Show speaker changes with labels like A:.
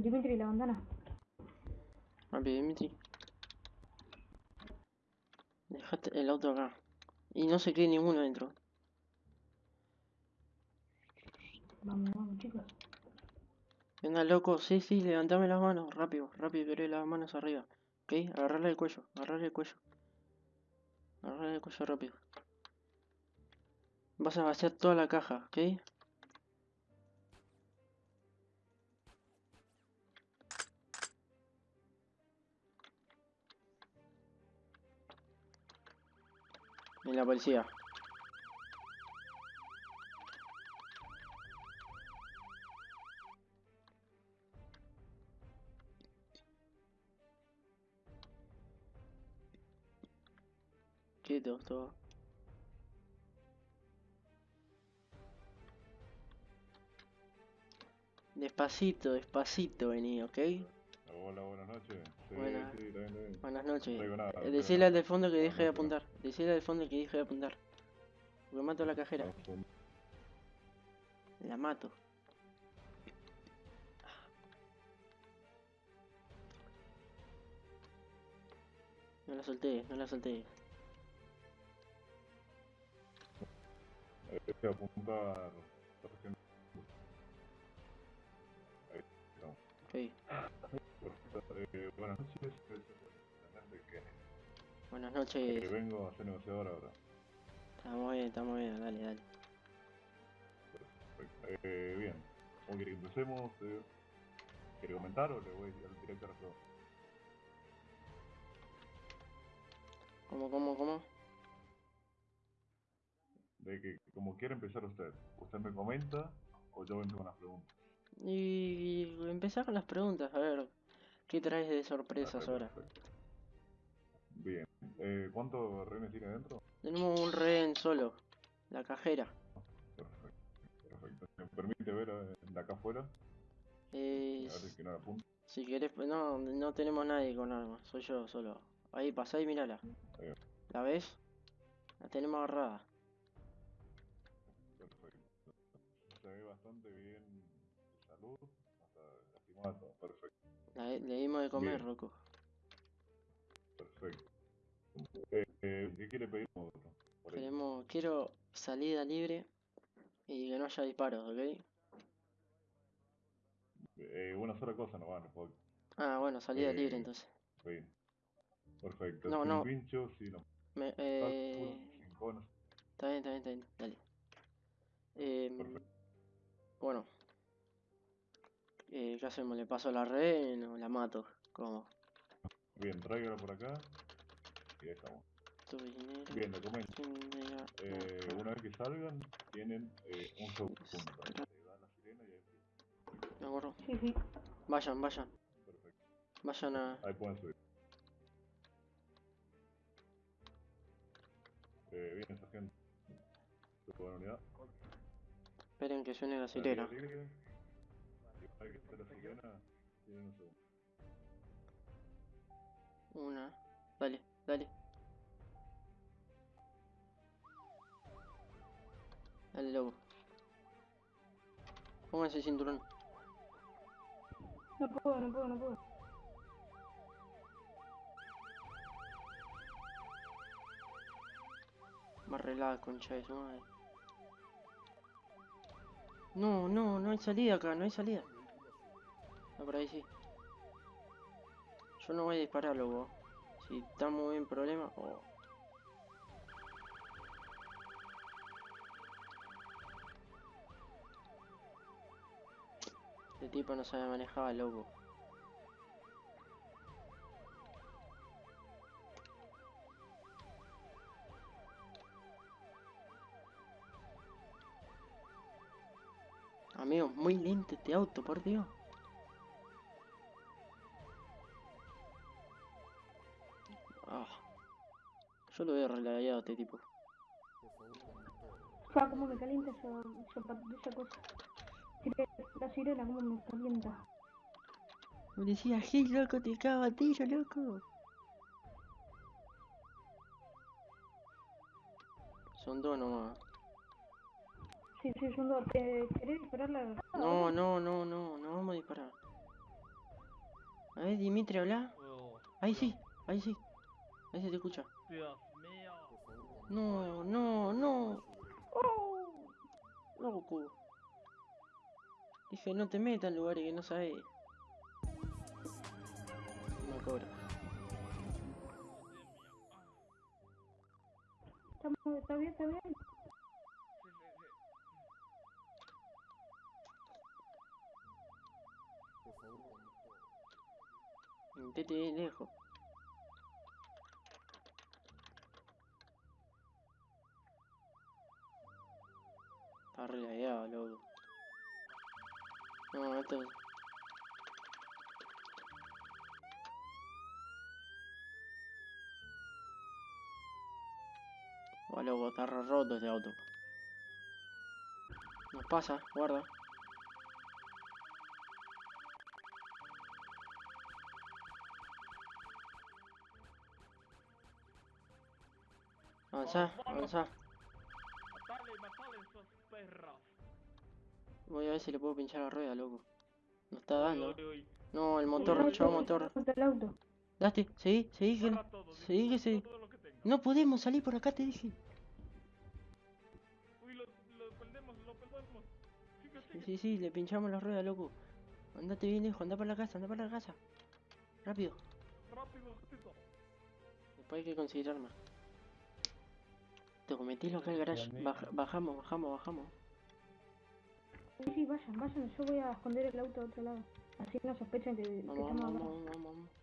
A: Dimitri, la ventana.
B: Rápido, Dimitri. Dejate el auto acá. Y no se quede ninguno adentro.
A: Vamos, vamos, chicos.
B: ¿Qué onda, loco? Sí, sí, levantame las manos. Rápido, rápido, pero las manos arriba. ¿Ok? Agarrarle el cuello, agarrarle el cuello. Agarrarle el cuello rápido. Vas a vaciar toda la caja, ¿ok? En la policía. Quieto, todo. Despacito, despacito vení, ¿ok?
C: Hola, buenas noches. Sí,
B: Buenas.
C: sí, está bien, está bien.
B: Buenas noches.
C: Nada,
B: Eh, al de fondo que deje de apuntar. Decile al de fondo que deje de apuntar. Porque mato a la cajera. La mato. No la solté, no la solté.
C: eh, Voy a apuntar.
B: Ok.
C: Eh, buenas noches. Que
B: Buenas noches.
C: vengo a ser negociador ahora.
B: Estamos bien, estamos bien. Dale, dale.
C: Perfecto. Eh, bien. ¿Cómo quiere que empecemos? Eh, ¿Quiere comentar o le voy al director a todo?
B: ¿Cómo, cómo, cómo?
C: De que como quiere empezar usted. ¿Usted me comenta o yo vengo con las preguntas?
B: Y empezar con las preguntas. A ver, ¿qué traes de sorpresas ahora?
C: perfecto. Bien. Eh, ¿Cuántos rehenes tiene dentro?
B: Tenemos un rehén solo. La cajera.
C: Perfecto. Perfecto. ¿Me permite ver eh, de acá afuera?
B: Eh,
C: A ver que no la
B: si querés, pues no, no tenemos nadie con armas. Soy yo solo. Ahí, pasá y mírala.
C: Ahí.
B: ¿La ves? La tenemos agarrada.
C: Perfecto. Se ve bastante bien de salud, hasta lastimada. Perfecto,
B: La, le dimos de comer,
C: Bien.
B: Rocco.
C: Perfecto. Eh, eh, ¿Qué quiere pedir otro?
B: Queremos, quiero salida libre y que no haya disparos, ¿ok?
C: Eh, una sola cosa no va, no.
B: Ah, bueno, salida
C: Eh,
B: libre entonces.
C: Bien. Perfecto.
B: No,
C: sin
B: no.
C: pincho, sin
B: Me,
C: obstáculos,
B: eh, está bien, está bien, está bien, dale. Eh,
C: Perfecto.
B: bueno. Eh, ¿Qué hacemos? ¿Le paso la red o la mato? ¿Cómo?
C: Bien, tráigalo por acá. Y ahí estamos.
B: Tu dinero.
C: Bien,
B: dinero,
C: Eh, una vez que salgan, tienen eh, un segundo. Le dan la sirena y ahí empieza.
B: ¿De acuerdo? Vayan, vayan.
C: Perfecto.
B: Vayan a...
C: Ahí pueden subir. Eh, bien, sargento. ¿Su buena unidad?
B: Esperen que suene la sirena.
C: Salida libre. Y una vez que esté la sirena, tienen un segundo.
B: Una. Dale, dale. Dale, loco. Pónganse el cinturón.
A: No puedo, no puedo, no puedo.
B: Más relada, concha de su madre. No, no, no hay salida acá, no hay salida. No, por ahí sí. Yo no voy a disparar, loco. Si estamos en problema... Oh. Este tipo no sabe manejar, loco. Amigo, muy lento este auto, por Dios. Yo lo veo relayado a este tipo.
A: Fa, cómo me calienta esa, esa, cosa. La sirena, cómo me calienta.
B: Me decía, sí, loco, te cago a tiro, loco. Son dos nomás.
A: Sí, sí, son dos. ¿Te- ¿Querés disparar la
B: No, no, no, no, no vamos a disparar. ver, Dimitri, habla.
D: Oh,
B: Ahí sí, ahí sí. Ahí se te escucha.
D: Dios mío.
B: No, no, no. Oh, loco. Dije, no te metas en lugares que no sabes. Me cobra.
A: Está bien, está bien.
D: Sí, sí, sí.
B: Metete de lejos. Re lagueado, loco. No, esto... Oh, loco, está roto este auto. Nos pasa, guarda. Avanzá, avanzá.
D: Perros.
B: Voy a ver si le puedo pinchar la rueda, loco. No está dando.
D: Uy, uy,
B: No, el motor,
D: uy,
B: motor.
A: El auto.
B: Date, seguí, seguí que...
D: Todo,
B: que
D: tenga.
B: No podemos salir por acá, te dije.
D: Uy, lo, lo perdemos, lo perdemos.
B: Sí, sí, sí, le pinchamos la rueda, loco. Andate bien lejos, anda para la casa, anda para la casa. Rápido.
D: Rápido.
B: Después hay que conseguir armas. Te metilo acá al garage. Baja- bajamos, bajamos, bajamos.
A: Sí, sí, vayan, vayan. Yo voy a esconder el auto a otro lado. Así no sospechan que, que
B: Vamos,
A: estamos
B: vamos, vamos, vamos, vamos.